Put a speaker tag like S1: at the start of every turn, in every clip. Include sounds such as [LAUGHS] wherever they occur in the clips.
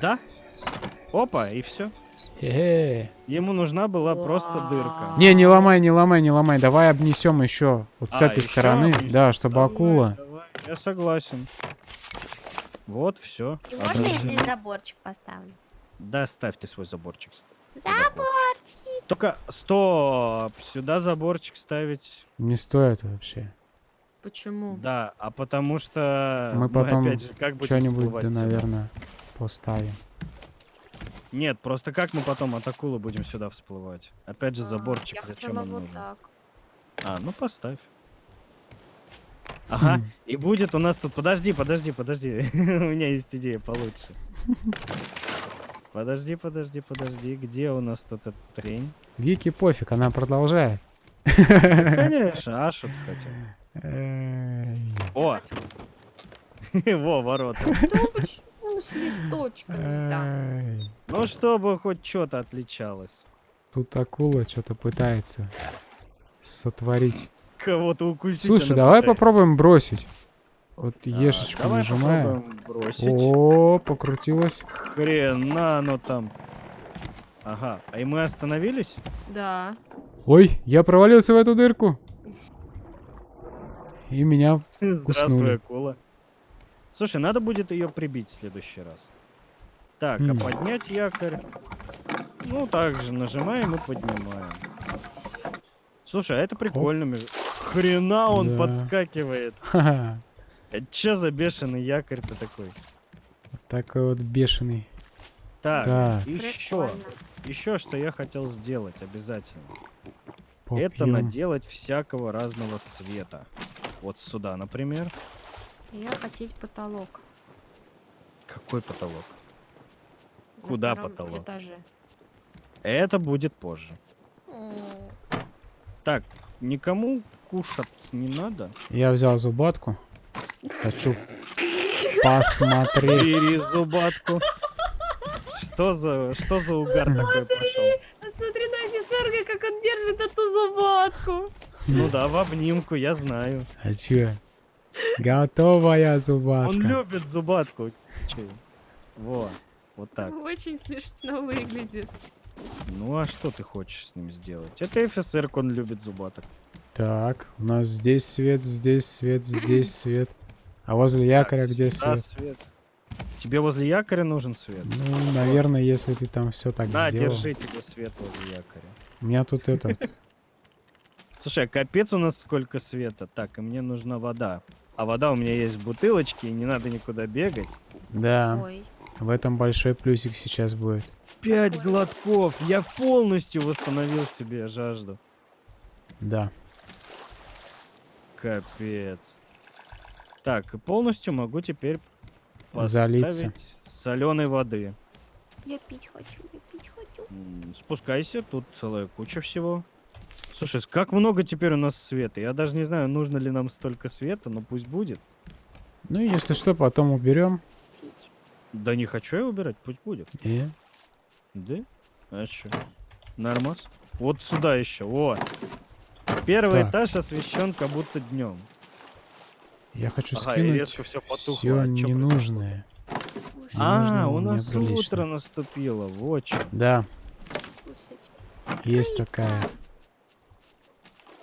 S1: Да? Опа, и все.
S2: Хе-хе.
S1: Ему нужна была просто дырка.
S2: Не, не ломай, не ломай, не ломай. Давай обнесем еще вот с
S1: А,
S2: этой стороны.
S1: обнесём?
S2: Да, чтобы
S1: Давай,
S2: акула.
S1: давай, Я согласен. Вот, все.
S3: И можно я здесь заборчик поставлю?
S1: Да, ставьте свой заборчик.
S3: Заборчик!
S1: Только стоп! Сюда заборчик ставить.
S2: Не стоит вообще.
S4: Почему?
S1: Да, а потому что
S2: Мы потом
S1: как будем
S2: Что-нибудь, да, наверное, поставим.
S1: Нет, просто как мы потом от акулы будем сюда всплывать? Опять же
S4: А,
S1: заборчик,
S4: я
S1: зачем он
S4: вот
S1: нужен?
S4: так.
S1: А, ну поставь. Ага, и будет у нас тут... Подожди, подожди, подожди. [LAUGHS] у меня есть идея получше. Подожди, подожди, подожди. Где у нас тут эта трень?
S2: Вики пофиг, она продолжает. [LAUGHS]
S1: Конечно, а что ты хотел? О! [LAUGHS] Во, ворота.
S4: Почему с листочками?
S1: Ну, чтобы хоть что-то отличалось.
S2: Тут акула что-то пытается сотворить.
S1: Кого-то укусить.
S2: Слушай,
S1: она
S2: давай
S1: пытается.
S2: попробуем бросить. Вот
S1: А,
S2: ешечку
S1: давай
S2: нажимаем. О, покрутилось.
S1: Хрена оно там. Ага, а и мы остановились?
S4: Да.
S2: Ой, я провалился в эту дырку. И меня... [LAUGHS]
S1: Здравствуй,
S2: Уснули.
S1: акула. Слушай, надо будет ее прибить в следующий раз. Так,
S2: М.
S1: а поднять якорь. Ну, также нажимаем и поднимаем. Слушай, а это прикольно. между- Хрена он
S2: Да.
S1: подскакивает. [LAUGHS]
S2: Ха-ха.
S1: Это че за бешеный якорь-то такой?
S2: Такой вот бешеный.
S1: Так,
S2: Так.
S1: еще, еще что я хотел сделать обязательно. Это
S2: Попьем.
S1: наделать всякого разного света. Вот сюда, например.
S4: Я хотеть потолок.
S1: Какой потолок?
S4: на
S1: Куда потолок?
S4: Этаже.
S1: Это будет позже.
S4: М,
S1: Так, никому кушать не надо.
S2: Я взял зубатку. Хочу посмотреть.
S1: Бери зубатку. Что за, что за угар такой пошел?
S4: Смотри на офицерка, как он держит эту зубатку.
S1: Ну да, в обнимку, я знаю.
S2: А чё? Готовая
S1: Он
S2: зубатка.
S1: любит зубатку. Чё? Во, вот так.
S4: Очень смешно выглядит.
S1: Ну а что ты хочешь с ним сделать? Это офицер, он любит зубаток.
S2: Так, у нас здесь свет, здесь свет, здесь [CLEARS THROAT] свет. А возле якоря
S1: Так,
S2: где свет?
S1: свет. Тебе возле якоря нужен свет?
S2: Ну, наверное, если ты там все так
S1: На,
S2: сделал.
S1: держи тебе свет возле якоря.
S2: У меня тут этот... [LAUGHS]
S1: Слушай, а капец у нас сколько света. Так, и мне нужна вода. А вода у меня есть в бутылочке, и не надо никуда бегать.
S2: Да,
S4: Ой.
S2: в этом большой плюсик сейчас будет.
S1: Пять глотков. Я полностью восстановил себе жажду.
S2: Да.
S1: Капец. Так, и полностью могу теперь
S2: Залиться.
S1: соленой воды.
S4: Я пить хочу, я пить хочу.
S1: Спускайся, тут целая куча всего. Слушай, как много теперь у нас света. Я даже не знаю, нужно ли нам столько света, но пусть будет.
S2: Ну, если что, потом уберем.
S1: Да не хочу я убирать, пусть будет.
S2: И...
S1: Да? А чё? Нормас? Вот сюда еще. Вот. Первый
S2: Так.
S1: этаж освещен как будто днем.
S2: Я хочу
S1: Ага,
S2: скинуть
S1: резко всё потухло.
S2: все
S1: А чё
S2: ненужное.
S4: Кушать,
S1: А, у нас
S2: прилично.
S1: утро наступило. Вот чё.
S2: Да, есть такая.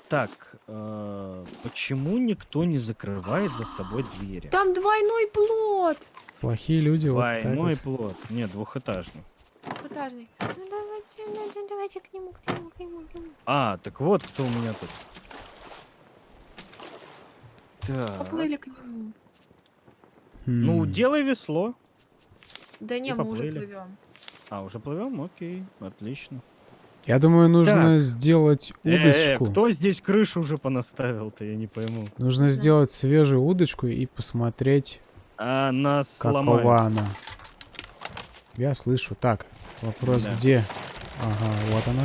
S1: Так, э, почему никто не закрывает за собой двери?
S4: Там двойной плод.
S2: Плохие люди
S1: Двойной
S2: вот.
S1: плод. Нет, двухэтажный.
S4: Двухэтажный. Ну, давайте, ну, давайте к нему, к нему, к нему, к нему.
S1: А, так вот кто у меня тут. Так.
S4: Поплыли к нему.
S1: Ну,
S2: М,
S1: делай весло.
S4: Да не, мы уже плывем.
S1: А, уже плывем? Окей, отлично.
S2: Я думаю, нужно
S1: Так.
S2: сделать
S1: Э,
S2: удочку.
S1: кто здесь крышу уже понаставил-то, я не пойму.
S2: Нужно сделать свежую удочку и посмотреть,
S1: А нас
S2: какова
S1: сломают.
S2: она. Я слышу. Так, вопрос
S1: Да.
S2: где? Ага, вот она.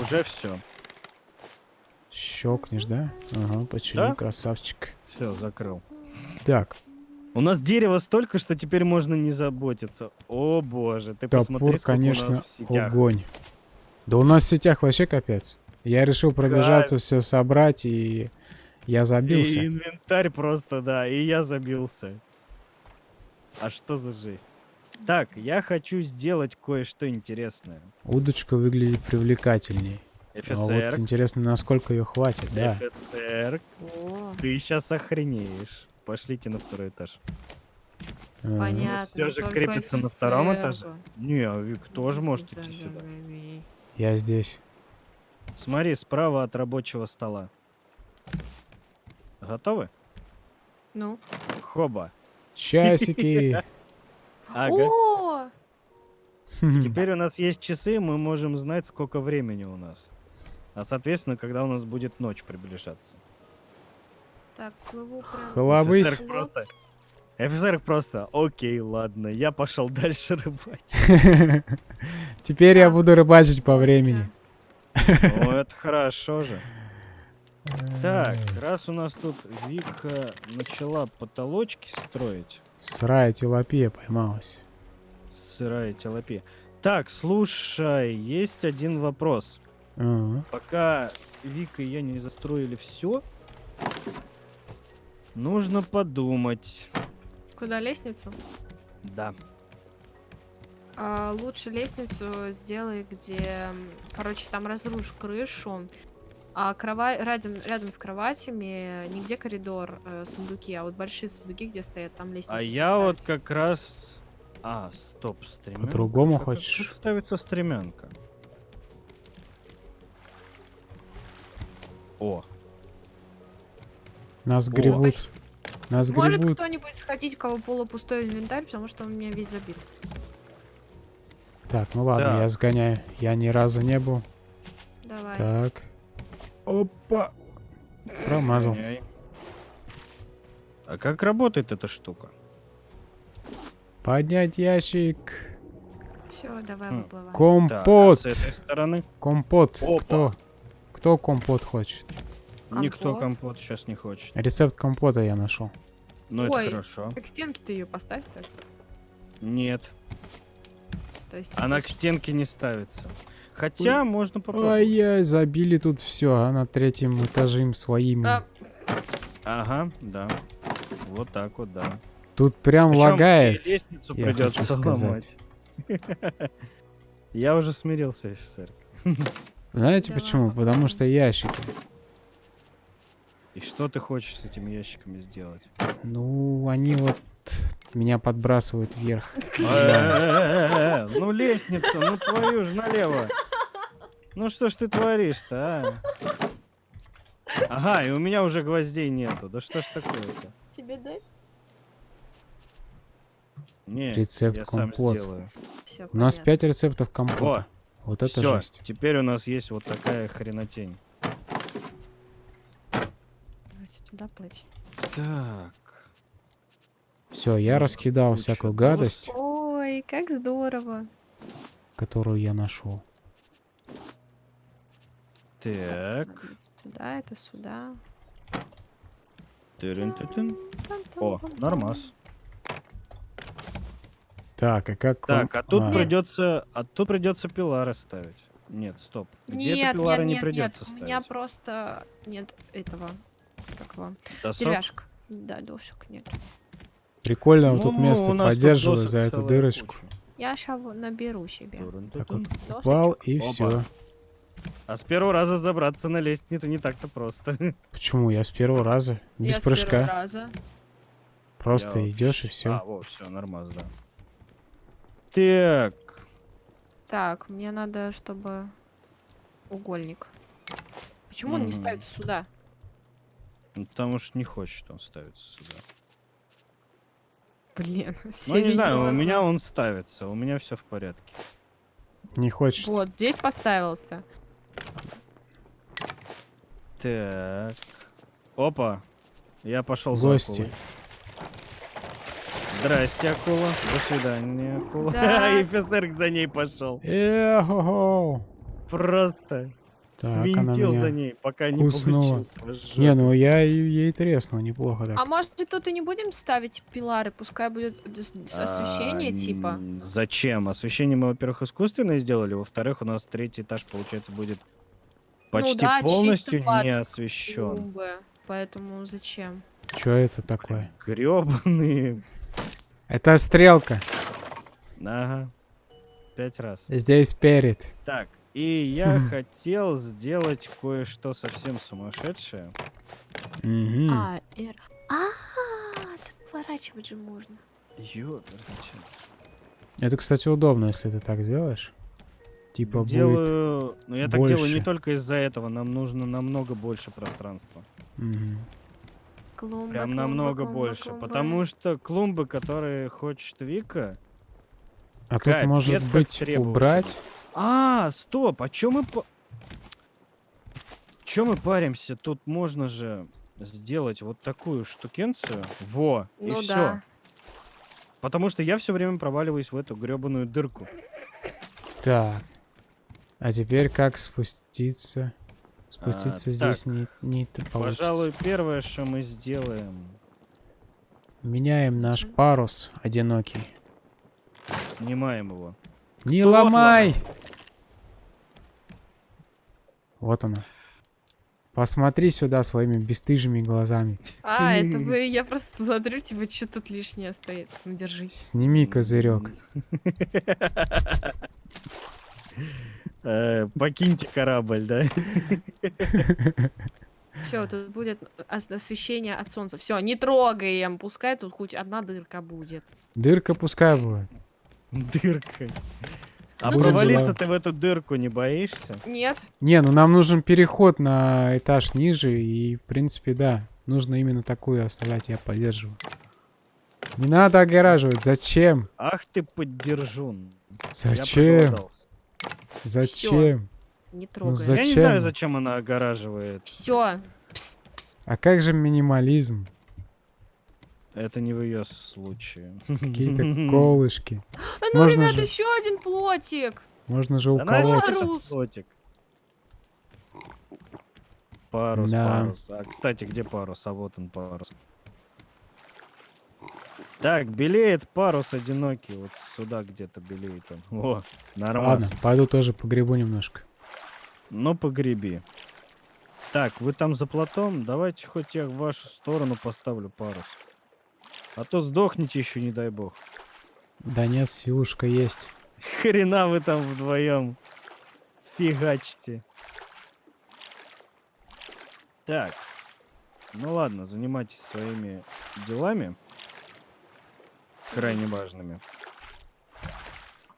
S1: Уже все.
S2: Щелкнешь, да? Ага, почему,
S1: Да.
S2: красавчик.
S1: Все, закрыл.
S2: Так,
S1: У нас дерева столько, что теперь можно не заботиться. О боже, ты посмотри,
S2: топор,
S1: сколько у
S2: конечно,
S1: нас в сетях.
S2: огонь. Да у нас в сетях вообще капец. Я решил пробежаться, все собрать, и я забился.
S1: И инвентарь просто, да, и я забился. А что за жесть? Так, я хочу сделать кое-что интересное.
S2: Удочка выглядит привлекательней. А вот
S1: ФСР,
S2: интересно, насколько ее хватит, да.
S1: ФСР, ты сейчас охренеешь. Пошлите на второй этаж.
S3: Понятно.
S1: всё же крепится на втором
S3: ФСР
S1: этаже. Не, а Вик тоже может идти
S3: Да,
S1: сюда.
S2: Я здесь.
S1: Смотри, справа от рабочего стола. Готовы?
S3: Ну.
S1: Хоба.
S2: Часики. [LAUGHS]
S1: Ага.
S3: О,
S1: Теперь у нас есть часы, мы можем знать, сколько времени у нас. А соответственно, когда у нас будет ночь приближаться.
S3: так, плыву прям.
S1: Просто. Офицер просто. Окей, ладно, я пошел [LAUGHS] дальше рыбачить. [LAUGHS]
S2: Теперь я буду рыбачить по времени.
S1: Ну, это хорошо же. [LAUGHS] Так, раз у нас тут Вика начала потолочки строить,
S2: Сырая тилапия поймалась.
S1: сырая телопия. Так, слушай, есть один вопрос.
S2: Ага.
S1: Пока Вика и я не застроили все, нужно подумать.
S3: Куда лестницу?
S1: Да.
S3: А, лучше лестницу сделай, где, короче, там разрушь крышу, а крова... рядом, рядом с кроватями нигде коридор, э, сундуки, а вот большие сундуки, где стоят, там лестница.
S1: А я вот как раз... А, стоп, стремянка.
S2: По-другому хочешь?
S1: Как ставится стремянка? О,
S2: Нас
S1: О.
S2: гребут. Нас
S3: Может
S2: гребут.
S3: кто-нибудь сходить, у кого полупустой инвентарь, потому что он у меня весь забит.
S2: Так, ну ладно,
S1: Так.
S2: я сгоняю. Я ни разу не был.
S3: Давай.
S2: Так. Опа. Промазал.
S1: А как работает эта штука?
S2: Поднять ящик.
S3: Все, давай
S1: Хм.
S3: выплывай.
S1: Так, а
S2: Компот.
S1: с этой стороны?
S2: Компот.
S1: Опа.
S2: Кто? Кто компот хочет?
S1: Никто
S3: Компот.
S1: компот сейчас не хочет.
S2: Рецепт компота я нашел.
S1: Ну это
S3: Ой.
S1: хорошо.
S3: Так стенки ты ее поставь так.
S1: Нет,
S3: То есть
S1: она к стенке не ставится. Хотя можно попробовать.
S2: Ай-яй, забили тут все, а на третьем этаже им своим.
S3: А,
S1: Ага, да. Вот так вот, да.
S2: Тут прям
S1: Причём
S2: лагает.
S1: лестницу
S2: я
S1: придется
S2: хочу сказать.
S1: ломать. [LAUGHS] Я уже смирился, офицер. [LAUGHS]
S2: Знаете
S3: Давай
S2: почему? Потому что ящики.
S1: И что ты хочешь с этими ящиками сделать?
S2: Ну, они вот меня подбрасывают вверх.
S1: Э-э-э, Ну лестница, ну твою ж налево. Ну что ж ты творишь-то, а? Ага, и у меня уже гвоздей нету. Да что ж такое-то?
S3: тебе дать?
S1: Не,
S2: Рецепт
S1: я сам
S2: компот.
S1: сделаю.
S3: Все,
S2: У нас 5 рецептов компота.
S1: О,
S2: Вот это
S1: все,
S2: жесть.
S1: теперь у нас есть вот такая хренотень.
S3: Давайте туда плыть.
S1: Так.
S2: Все, я раскидал
S1: куча
S2: всякую
S1: дос.
S2: гадость,
S3: Ой, как здорово.
S2: которую я нашел.
S1: Так.
S3: Сюда, это сюда.
S1: Тырын-тытын. О, нормас.
S2: Так, а как... вам-
S1: Так, а тут
S2: А,
S1: придется, а тут придется пилары ставить. Нет, стоп. Где-то пилары
S3: нет,
S1: не
S3: нет,
S1: придется
S3: нет. У
S1: ставить.
S3: меня просто нет этого. Его?
S1: Досок?
S3: Деревяшек. Да, досок нет.
S2: Прикольно, вот тут
S1: Ну,
S2: место
S1: тут
S2: поддерживаю
S1: досок
S2: за эту дырочку.
S1: куча.
S3: Я сейчас наберу себе.
S2: Так вот, упал и
S1: Опа.
S2: все.
S1: А с первого раза забраться на лестницу не так-то просто. [LAUGHS]
S2: Почему? Я с первого раза. Без
S3: Я с первого
S2: прыжка.
S3: раза.
S2: Просто
S1: Я
S2: идешь и все.
S1: А, вот, все, нормально, да. Так,
S3: Так, мне надо, чтобы угольник. Почему он не ставится сюда?
S1: Ну, потому что не хочет он ставиться сюда.
S3: Блин, [LAUGHS]
S1: Ну, не знаю, у меня он ставится, у меня все в порядке.
S2: Не хочешь?
S3: Вот, здесь поставился.
S1: Так. Опа. Я пошел за
S2: Гости.
S1: акулой. Здрасте, акула. До свидания, акула.
S3: Да. [LAUGHS]
S1: И офицер за ней пошел. Просто
S2: Так,
S1: свинтил
S2: меня
S1: за ней, пока не
S2: куснула.
S1: получил.
S2: Не, ну я ей треснул неплохо так.
S3: А может тут и не будем ставить пилары, пускай будет с- освещение
S1: А,
S3: типа.
S1: Зачем? Освещение мы, во-первых, искусственное сделали, во-вторых, у нас третий этаж, получается, будет почти
S3: Ну да,
S1: полностью не освещен.
S3: Клумбы, Поэтому зачем?
S2: Что это такое?
S1: Гребаные.
S2: Это стрелка.
S1: Ага. Пять раз.
S2: Здесь перед.
S1: Так, и я
S2: Хм.
S1: хотел сделать кое-что совсем сумасшедшее.
S2: Мгм.
S3: А, Р.
S4: А, тут поворачивать же можно.
S1: Ёперничай.
S2: Это, кстати, удобно, если ты так делаешь. Типа будет...
S1: Делаю... Ну, я так делаю не
S2: больше.
S1: только из-за этого. Нам нужно намного больше пространства.
S2: Мгм.
S3: Клумба,
S1: Прям
S3: клумба,
S1: намного
S3: клумба,
S1: больше.
S3: клумба.
S1: Потому что клумбы, которые хочет Вика...
S2: А тут, может быть, убрать?
S1: А, стоп, а чё мы... По... Чё мы паримся? Тут можно же сделать вот такую штукенцию. Во, и
S3: Ну
S1: все.
S3: да.
S1: Потому что я все время проваливаюсь в эту гребаную дырку.
S2: Так. А теперь как спуститься? Спуститься
S1: А,
S2: здесь
S1: так.
S2: не, не получится.
S1: Пожалуй, первое, что мы сделаем,
S2: Меняем наш парус одинокий.
S1: снимаем его.
S2: Не
S1: Вот
S2: ломай! Вот она. Посмотри сюда своими бесстыжими глазами.
S3: А, это вы, я просто смотрю, типа, что тут лишнее стоит. Ну, держись.
S2: Сними козырек.
S1: Э, Покиньте корабль, да?
S3: Все, тут будет ос- освещение от солнца. Все, не трогаем. Пускай тут хоть одна дырка будет.
S2: Дырка пускай будет.
S1: Дырка. А
S3: Ну,
S1: провалиться ты в эту дырку не боишься?
S3: Нет?
S2: Не, ну нам нужен переход на этаж ниже, и, в принципе, да. Нужно именно такую оставлять, я поддерживаю. Не надо огораживать. Зачем?
S1: Ах ты поддержун.
S2: Зачем? Зачем?
S3: Не
S2: Ну,
S3: трогаем.
S2: за-
S1: Я не
S2: Зачем?
S1: знаю, зачем она огораживает.
S3: Все.
S2: А как же минимализм?
S1: Это не в ее случае.
S2: Какие-то [LAUGHS] колышки.
S3: А ну,
S2: Можно
S3: ребят,
S2: же-
S3: еще один плотик.
S2: Можно же уколоться.
S3: Парус.
S1: плотик. Парус,
S2: Да.
S1: парус. А, кстати, где парус? А вот он парус. Так, белеет парус одинокий. Вот сюда где-то белеет он. О, нормально.
S2: Ладно, пойду тоже погребу немножко.
S1: Ну, погреби. Так, вы там за плотом? Давайте хоть я в вашу сторону поставлю парус. А то сдохните еще, не дай бог.
S2: Да нет, силушка есть.
S1: Хрена вы там вдвоем фигачите. Так. Ну ладно, занимайтесь своими делами. Крайне важными.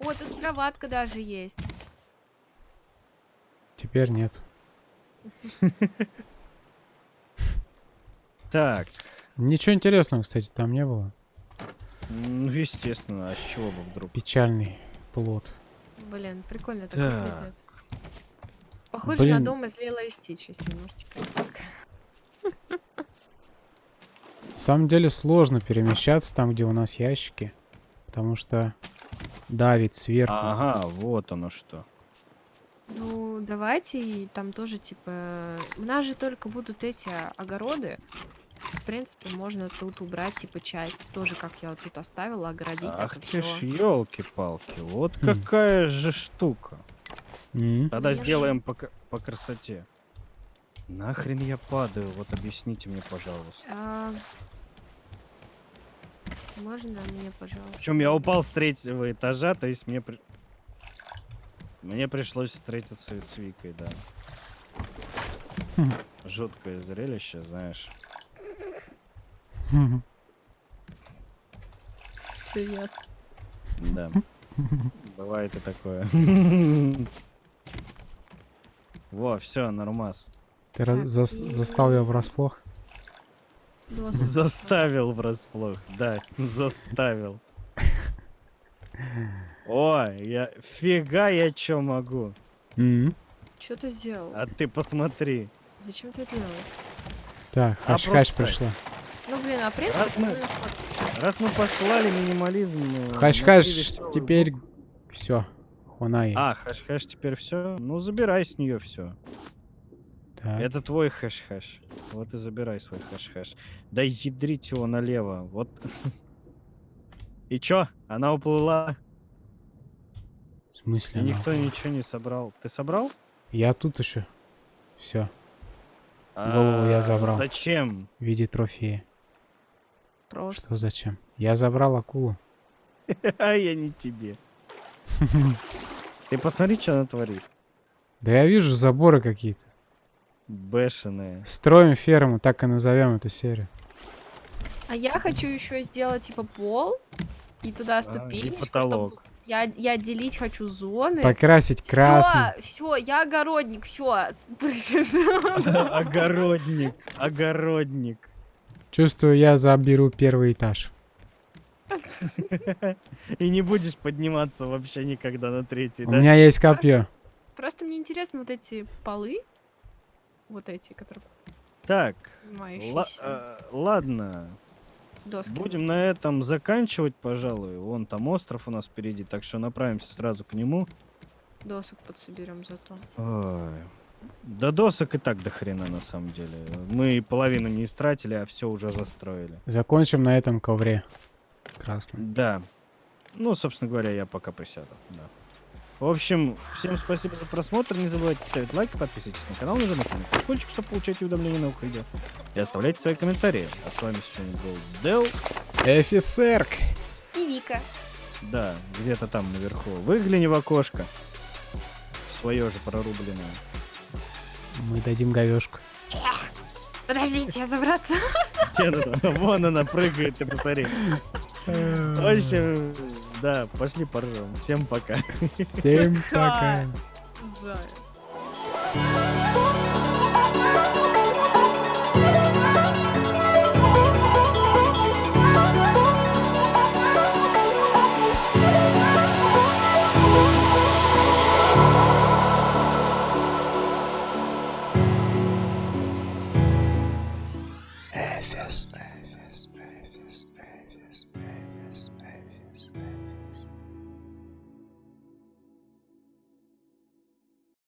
S3: Вот тут кроватка даже есть.
S2: Теперь нет. [LAUGHS]
S1: Так.
S2: Ничего интересного, кстати, там не было.
S1: Ну, естественно, а с чего бы вдруг?
S2: Печальный плод.
S3: Блин, прикольно
S1: Так.
S3: пиздец. Похоже
S2: Блин.
S3: на дом из Лила и Стич, если немножечко.
S2: На самом деле сложно перемещаться там, где у нас ящики. Потому что давит сверху.
S1: Ага, вот оно что.
S3: Ну, давайте и там тоже, типа... У нас же только будут эти огороды. В принципе, можно тут убрать, типа, часть. Тоже, как я вот тут оставила, огородить
S1: Ах ты ж елки-палки, вот
S2: Хм.
S1: какая же штука.
S2: М.
S1: Тогда
S3: Я
S1: сделаем по, по красоте. Нахрен я падаю, вот объясните мне, пожалуйста.
S3: А, Можно мне, пожалуйста?
S1: Причем я упал с третьего этажа, то есть мне при- мне пришлось встретиться с Викой, да.
S2: Хм.
S1: Жуткое зрелище, знаешь.
S3: Ясно.
S1: Да. [LAUGHS] Бывает и такое. [LAUGHS] Во, все, нормас.
S2: Ты раз-
S3: Так,
S2: зас-
S3: и-
S2: застал ее врасплох? [LAUGHS]
S1: Заставил врасплох, да, заставил. О, я фига я чё могу.
S3: Что ты сделал?
S1: А ты посмотри.
S3: Зачем ты это делаешь?
S2: Так,
S1: А
S2: хаш-хаш
S1: просто-
S2: пришла.
S3: Блин, а принципе...
S1: Раз мы- Раз мы послали минимализм... э,
S2: Хаш-хаш,
S1: нашли весёлую
S2: теперь все. Хунай.
S1: А, хэш-хэш теперь все. Ну, забирай с нее все.
S2: Так.
S1: Это твой хэш-хэш. Вот и забирай свой хэш-хэш. Да ядрить его налево. Вот. [LAUGHS] И чё? Она уплыла.
S2: В смысле?
S1: И никто ничего не собрал. Ты собрал?
S2: Я тут еще. Все. Голову я
S1: А,
S2: забрал.
S1: Зачем?
S2: В виде трофея.
S3: Просто.
S2: Что зачем? Я забрал акулу. [LAUGHS]
S1: А я не тебе. [LAUGHS] Ты посмотри, что она творит.
S2: Да я вижу заборы какие-то.
S1: Бешеная.
S2: Строим ферму, так и назовем эту серию.
S3: А я хочу еще сделать типа пол и туда
S1: А, и
S3: ступенечку,
S1: потолок.
S3: чтобы я, я делить хочу зоны.
S2: Покрасить красный.
S3: Все, я огородник, все. [LAUGHS]
S1: Огородник. Огородник.
S2: Чувствую, я заберу первый этаж.
S1: И не будешь подниматься вообще никогда на третий,
S2: У
S1: да?
S2: меня есть копье.
S3: Просто мне интересно вот эти полы, вот эти, которые
S1: Так, э, ладно.
S3: доски.
S1: Будем на этом заканчивать, пожалуй. Вон там остров у нас впереди, так что направимся сразу к нему.
S3: Досок подсоберем зато.
S1: Ой. Да досок и так до хрена на самом деле. Мы половину не истратили, а все уже застроили.
S2: Закончим на этом ковре. Красный.
S1: Да. Ну, собственно говоря, я пока присяду. Да. В общем, всем спасибо за просмотр. Не забывайте ставить лайк, подписывайтесь на канал, нажимайте на колокольчик, чтобы получать уведомления на выходе. И оставляйте свои комментарии. А с вами сегодня был Дел.
S2: Офицерк!
S3: И Вика.
S1: Да, где-то там наверху. Выгляни в окошко. Свое же прорубленное.
S2: Мы дадим говешку.
S3: Подождите, забраться. [LAUGHS]
S1: Где она там? Вон она прыгает, ты посмотри. В общем, да, пошли поржем. Всем пока.
S2: Всем пока.